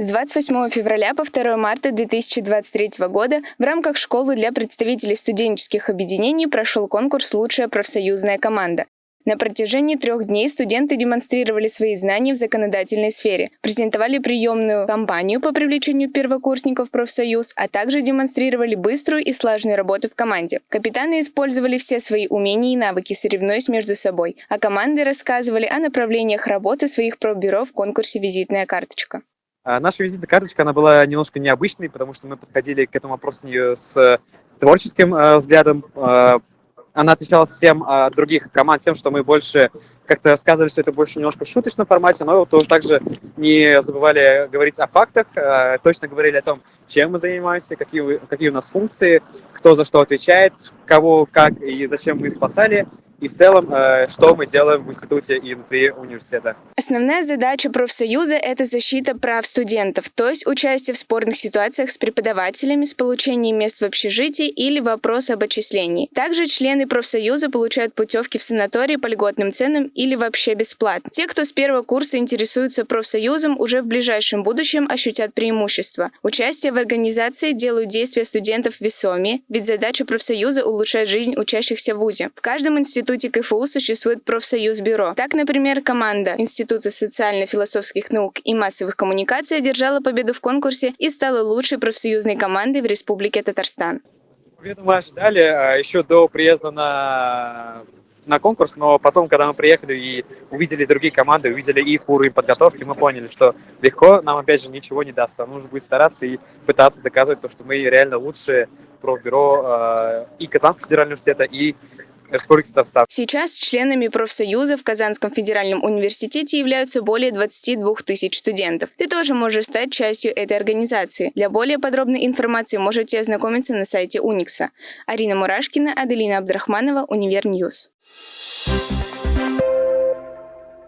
С 28 февраля по 2 марта 2023 года в рамках школы для представителей студенческих объединений прошел конкурс «Лучшая профсоюзная команда». На протяжении трех дней студенты демонстрировали свои знания в законодательной сфере, презентовали приемную кампанию по привлечению первокурсников в профсоюз, а также демонстрировали быструю и слаженную работу в команде. Капитаны использовали все свои умения и навыки, соревнуясь между собой, а команды рассказывали о направлениях работы своих пробюро в конкурсе «Визитная карточка». А наша визитная карточка, она была немножко необычной, потому что мы подходили к этому вопросу с творческим э, взглядом. Э, она отличалась всем от других команд тем, что мы больше как-то рассказывали, что это больше немножко в шуточном формате, но тоже также не забывали говорить о фактах, э, точно говорили о том, чем мы занимаемся, какие, какие у нас функции, кто за что отвечает, кого, как и зачем мы спасали и в целом, э, что мы делаем в институте и внутри университета. Основная задача профсоюза – это защита прав студентов, то есть участие в спорных ситуациях с преподавателями, с получением мест в общежитии или вопрос об отчислении. Также члены профсоюза получают путевки в санатории по льготным ценам или вообще бесплатно. Те, кто с первого курса интересуются профсоюзом, уже в ближайшем будущем ощутят преимущество. Участие в организации делают действия студентов весомее, ведь задача профсоюза – улучшать жизнь учащихся в ВУЗе. В каждом институте институте КФУ существует профсоюз-бюро. Так, например, команда Института социально-философских наук и массовых коммуникаций одержала победу в конкурсе и стала лучшей профсоюзной командой в Республике Татарстан. Победу мы ожидали а, еще до приезда на на конкурс, но потом, когда мы приехали и увидели другие команды, увидели их уровень подготовки, мы поняли, что легко нам, опять же, ничего не даст. нужно будет стараться и пытаться доказывать то, что мы реально лучшие профбюро э, и Казанского федерального университета, и Сейчас членами профсоюза в Казанском федеральном университете являются более 22 тысяч студентов. Ты тоже можешь стать частью этой организации. Для более подробной информации можете ознакомиться на сайте Уникса. Арина Мурашкина, Аделина Абдрахманова, Univer News. Thank